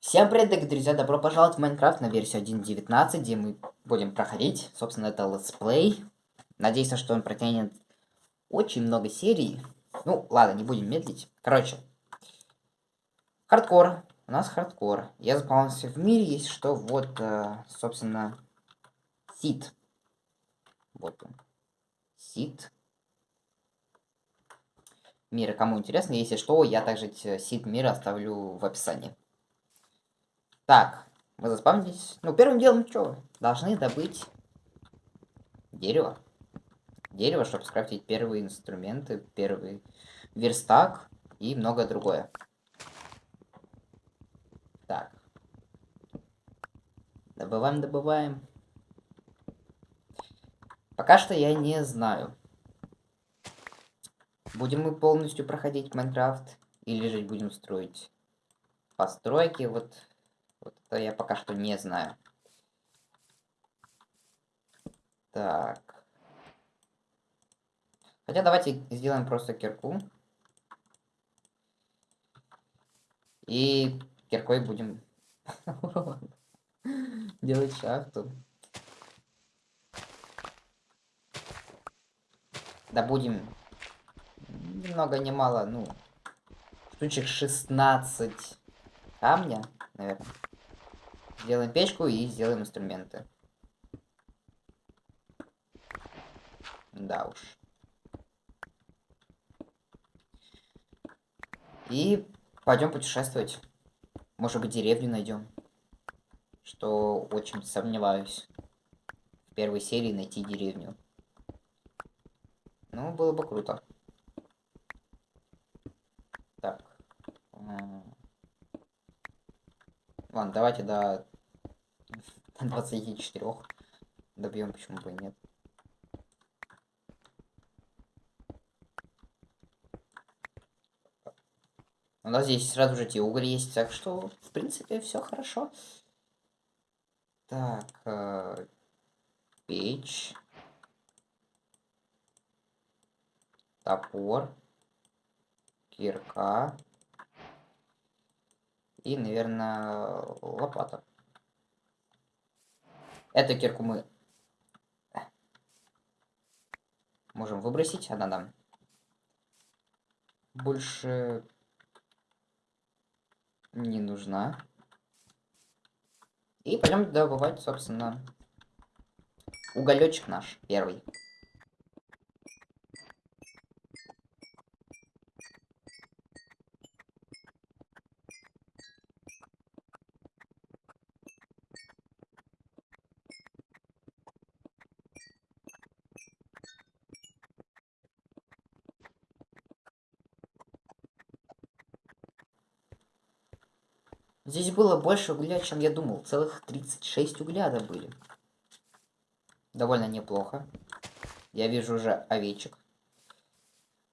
Всем привет, дорогие друзья, добро пожаловать в Майнкрафт на версию 1.19, где мы будем проходить, собственно, это let's play. Надеюсь, что он протянет очень много серий. Ну, ладно, не будем медлить. Короче, хардкор. У нас хардкор. Я запомнился в мире, есть что, вот, э, собственно, seed. Вот он. Seed. Мира, кому интересно, если что, я также сит мира оставлю в описании. Так, мы заспавнились. Ну, первым делом что? Должны добыть дерево. Дерево, чтобы скрафтить первые инструменты, первый верстак и многое другое. Так. Добываем, добываем. Пока что я не знаю. Будем мы полностью проходить Майнкрафт или же будем строить постройки. Вот это я пока что не знаю. Так. Хотя давайте сделаем просто кирку. И киркой будем делать шахту. Да будем много не мало, ну, штучек 16 камня, наверное. Сделаем печку и сделаем инструменты. Да уж. И пойдем путешествовать. Может быть, деревню найдем. Что очень сомневаюсь. В первой серии найти деревню. Ну, было бы круто. Так. Ладно, давайте до 24 добьем, почему бы и нет. У нас здесь сразу же те уголь есть, так что, в принципе, все хорошо. Так, э, печь. Топор. Кирка. И, наверное, лопата. Эту кирку мы можем выбросить. Она нам больше не нужна. И пойдем добывать, собственно, уголечек наш первый. Здесь было больше угля, чем я думал. Целых 36 угля добыли. Довольно неплохо. Я вижу уже овечек.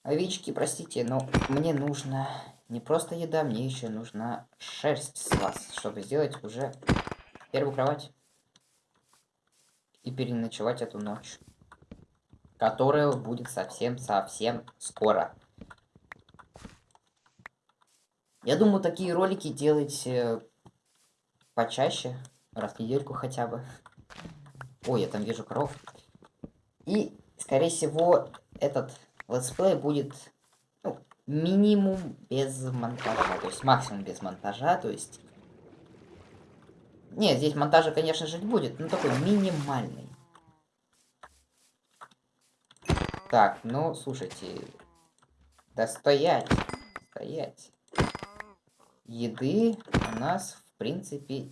Овечки, простите, но мне нужно не просто еда, мне еще нужна шерсть с вас, чтобы сделать уже первую кровать. И переночевать эту ночь. Которая будет совсем-совсем скоро. Я думаю, такие ролики делать э, почаще, раз в недельку хотя бы. Ой, я там вижу коров. И, скорее всего, этот let's play будет ну, минимум без монтажа, то есть максимум без монтажа, то есть... Нет, здесь монтажа, конечно же, будет, но такой минимальный. Так, ну, слушайте. Да стоять, стоять еды у нас, в принципе,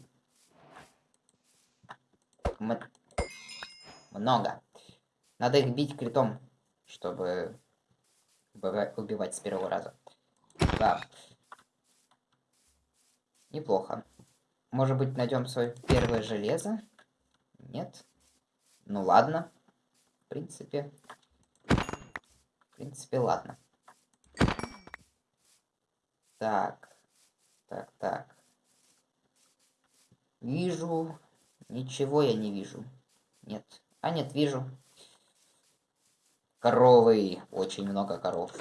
много. Надо их бить критом, чтобы убивать с первого раза. Да. Неплохо. Может быть, найдем свое первое железо? Нет. Ну ладно. В принципе. В принципе, ладно. Так. Так, так. Вижу. Ничего я не вижу. Нет. А нет, вижу. Коровы. Очень много коров.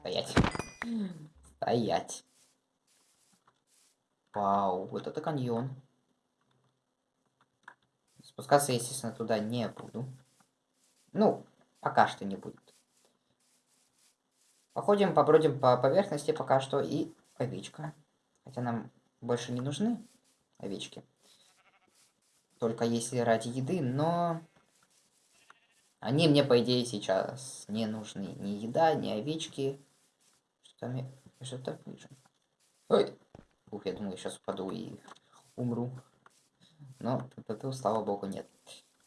Стоять. Стоять. Вау, вот это каньон. Спускаться, естественно, туда не буду. Ну, пока что не будет. Походим, побродим по поверхности пока что и овечка. Хотя нам больше не нужны овечки. Только если ради еды, но... Они мне, по идее, сейчас не нужны. Ни еда, ни овечки. Что там я... Что-то вижу. Ой! Ух, я думал, я сейчас упаду и умру. Но, слава богу, нет.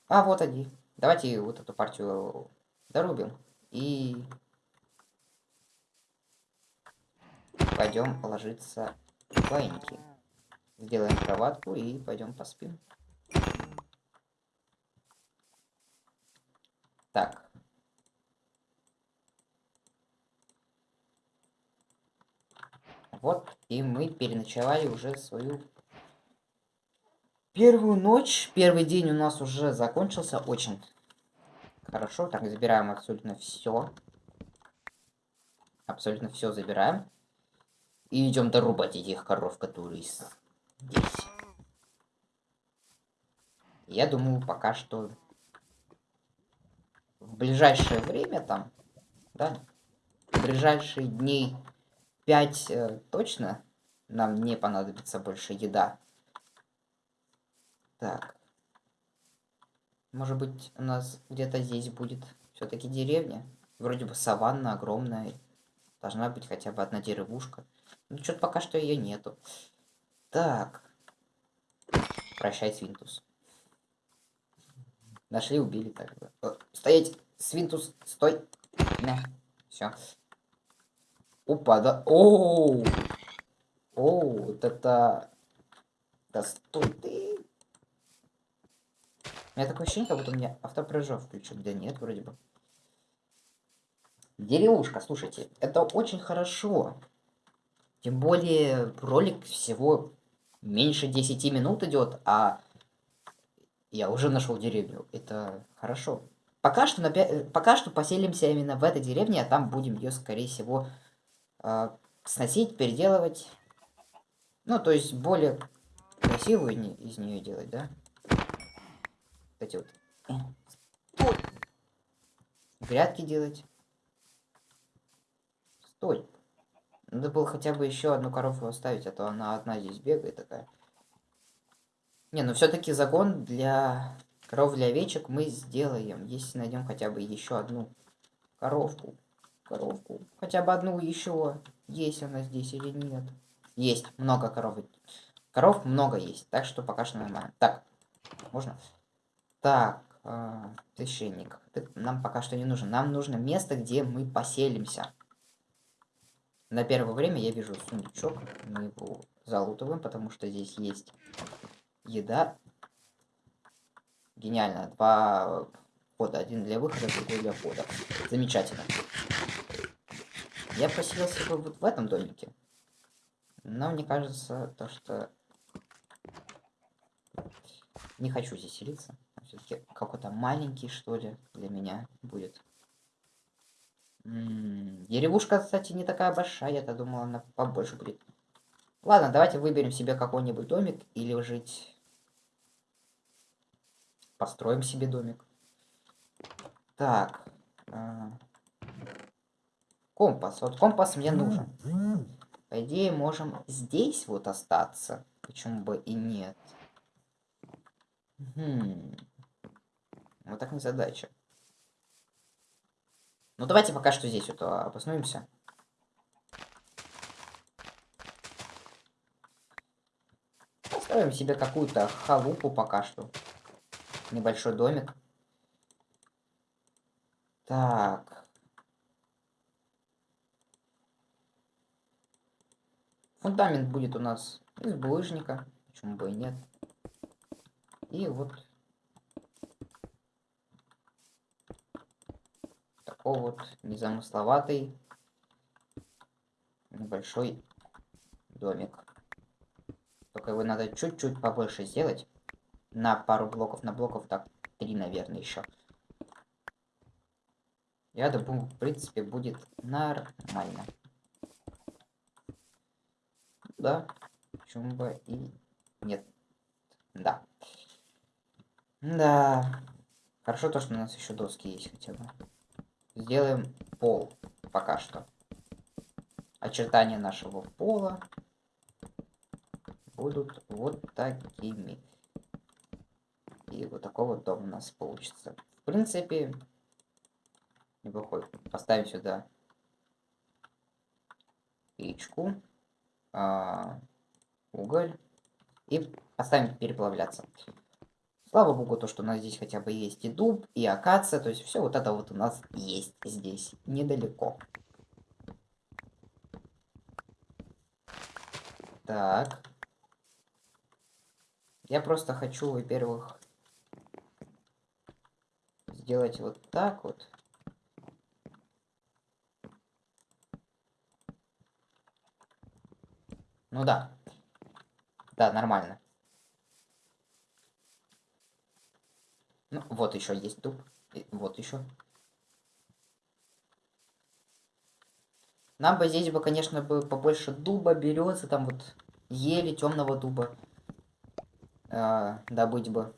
А, вот они. Давайте вот эту партию дорубим. И... Пойдем ложиться баиньки. Сделаем кроватку и пойдем поспим. Так. Вот, и мы переночевали уже свою первую ночь. Первый день у нас уже закончился очень хорошо. Так, забираем абсолютно все. Абсолютно все забираем. И идем дорубать этих коров, которые здесь. Я думаю, пока что в ближайшее время там, да, в ближайшие дней 5 э, точно нам не понадобится больше еда. Так. Может быть, у нас где-то здесь будет все-таки деревня. Вроде бы саванна огромная. Должна быть хотя бы одна деревушка. Ну, что-то пока что ее нету. Так. Прощай, Свинтус. Нашли, убили так. О, стоять! Свинтус, стой! Все. Опа, да. Оу! Оу, вот это... Да стой ты! У меня такое ощущение, как будто у меня автопрыжок включен. Да нет, вроде бы. Деревушка, слушайте, это очень хорошо. Тем более ролик всего меньше 10 минут идет, а я уже нашел деревню. Это хорошо. Пока что, пока что поселимся именно в этой деревне, а там будем ее, скорее всего, э, сносить, переделывать. Ну, то есть более красивую из нее делать, да? Эти вот. Стой! Грядки делать. Стой. Надо было хотя бы еще одну коровку оставить, а то она одна здесь бегает такая. Не, ну все-таки загон для коров для овечек мы сделаем, если найдем хотя бы еще одну коровку. Коровку. Хотя бы одну еще. Есть она здесь или нет? Есть. Много коров. Коров много есть. Так что пока что нормально. Так. Можно? Так. Э, священник. Ты нам пока что не нужен. Нам нужно место, где мы поселимся. На первое время я вижу сундучок. Мы его залутываем, потому что здесь есть еда. Гениально. Два входа. Один для выхода, другой для входа. Замечательно. Я поселился бы вот в этом домике. Но мне кажется, то, что... Не хочу здесь селиться. Все-таки какой-то маленький, что ли, для меня будет. Деревушка, кстати, не такая большая. Я-то думал, она побольше будет. Ладно, давайте выберем себе какой-нибудь домик или жить Построим себе домик. Так. Э, компас. Вот компас мне нужен. По идее, можем здесь вот остаться. Почему бы и нет? Хм. Вот так не задача. Ну, давайте пока что здесь вот обоснуемся. Построим себе какую-то халупу пока что небольшой домик. Так. Фундамент будет у нас из булыжника. Почему бы и нет. И вот вот незамысловатый небольшой домик. Только его надо чуть-чуть побольше сделать на пару блоков, на блоков так три, наверное, еще. Я думаю, в принципе, будет нормально. Да, чумба и... Нет. Да. Да. Хорошо то, что у нас еще доски есть хотя бы. Сделаем пол пока что. Очертания нашего пола будут вот такими. И вот такой вот дом у нас получится. В принципе, неплохой. Поставим сюда печку, а, уголь и поставим переплавляться. Слава богу, то, что у нас здесь хотя бы есть и дуб, и акация, то есть все вот это вот у нас есть здесь, недалеко. Так. Я просто хочу, во-первых, сделать вот так вот. Ну да. Да, нормально. Ну, вот еще есть дуб. И вот еще. Нам бы здесь бы, конечно, бы побольше дуба, берется, там вот ели, темного дуба. Э, добыть бы.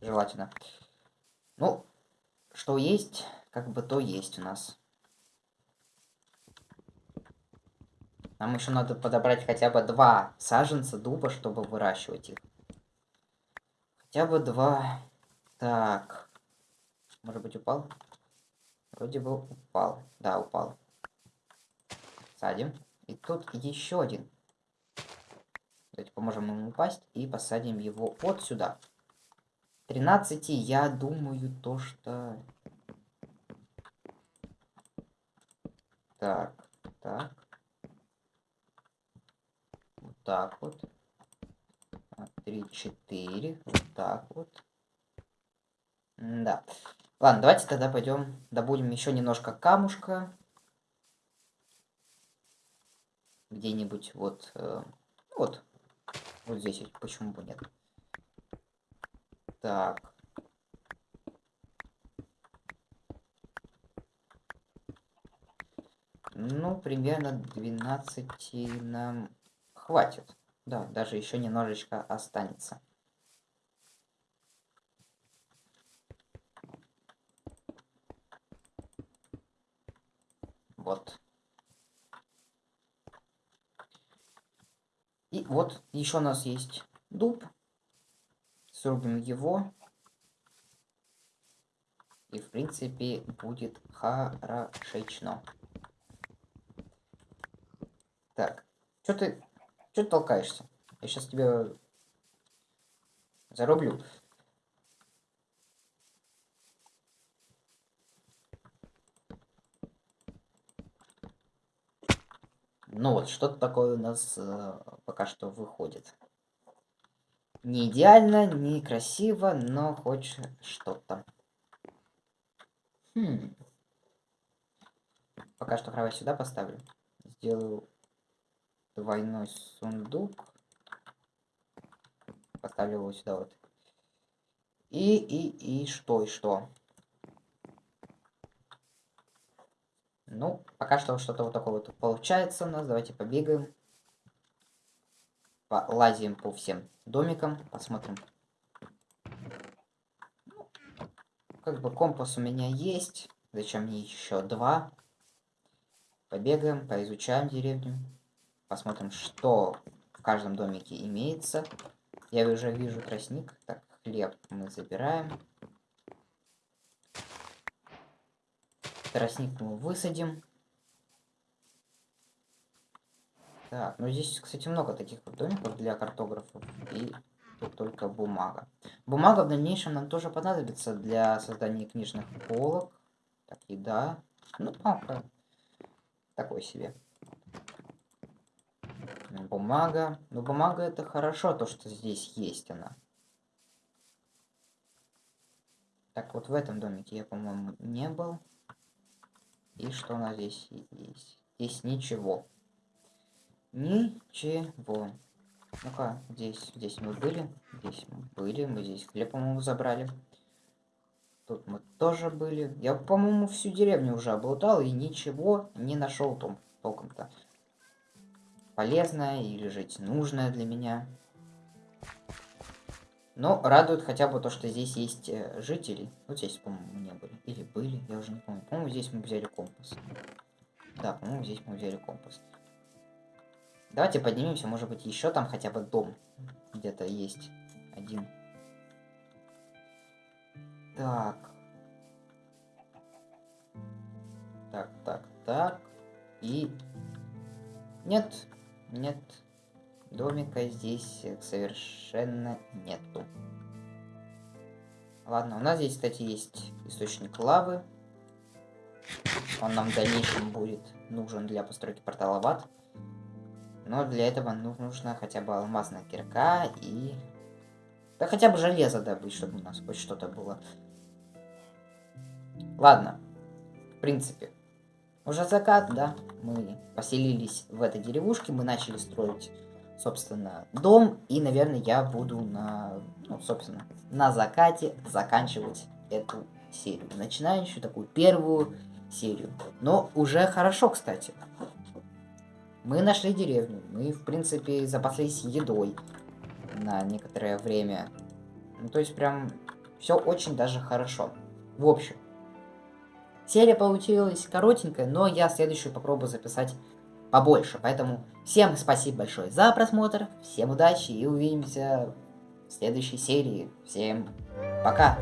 Желательно. Ну, что есть, как бы то есть у нас. Нам еще надо подобрать хотя бы два саженца дуба, чтобы выращивать их. Хотя бы два. Так. Может быть упал? Вроде бы упал. Да, упал. Садим. И тут еще один. Давайте поможем ему упасть и посадим его вот сюда. 13 я думаю то, что... Так, так. Вот так вот. 3, 4. Вот так вот. Да. Ладно, давайте тогда пойдем добудем еще немножко камушка. Где-нибудь вот... Э, вот. Вот здесь, почему бы нет. Так. Ну, примерно 12 нам хватит. Да, даже еще немножечко останется. Вот. И вот еще у нас есть дуб. Срубим его. И в принципе будет хорошечно. Так. Что ты... Что толкаешься? Я сейчас тебя зарублю. Ну вот, что-то такое у нас э, пока что выходит. Не идеально, не красиво, но хоть что-то. Хм. Пока что кровать сюда поставлю. Сделаю двойной сундук. Поставлю его сюда вот. И, и, и что, и что? Ну, пока что что-то вот такое вот получается у нас. Давайте побегаем. Полазим по всем домикам. Посмотрим. Ну, как бы компас у меня есть. Зачем мне еще два? Побегаем, поизучаем деревню. Посмотрим, что в каждом домике имеется. Я уже вижу тростник. Так, хлеб мы забираем. Тростник мы высадим. Так, ну здесь, кстати, много таких вот домиков для картографов. И тут только бумага. Бумага в дальнейшем нам тоже понадобится для создания книжных полок. Так, еда. Ну, палка. Такой себе. Бумага. Ну, бумага это хорошо, то, что здесь есть она. Так, вот в этом домике я, по-моему, не был. И что у нас здесь есть? Здесь ничего. Ничего. Ну-ка, здесь, здесь мы были. Здесь мы были. Мы здесь хлеб, по-моему, забрали. Тут мы тоже были. Я, по-моему, всю деревню уже облутал и ничего не нашел там толком-то. полезное или жить нужное для меня. Но радует хотя бы то, что здесь есть э, жители. Вот здесь, по-моему, не были. Или были, я уже не помню. По-моему, здесь мы взяли компас. Да, по-моему, здесь мы взяли компас. Давайте поднимемся, может быть, еще там хотя бы дом где-то есть один. Так. Так, так, так. И... Нет, нет. Домика здесь совершенно нету. Ладно, у нас здесь, кстати, есть источник лавы. Он нам в дальнейшем будет нужен для постройки портала в ад. Но для этого нужно хотя бы алмазная кирка и... Да хотя бы железо добыть, чтобы у нас хоть что-то было. Ладно. В принципе. Уже закат, да? Мы поселились в этой деревушке, мы начали строить, собственно, дом. И, наверное, я буду на, ну, собственно, на закате заканчивать эту серию. Начинающую, такую первую серию. Но уже хорошо, кстати. Мы нашли деревню. Мы, в принципе, запаслись едой на некоторое время. Ну, то есть, прям все очень даже хорошо. В общем, серия получилась коротенькая, но я следующую попробую записать побольше. Поэтому всем спасибо большое за просмотр, всем удачи и увидимся в следующей серии. Всем пока!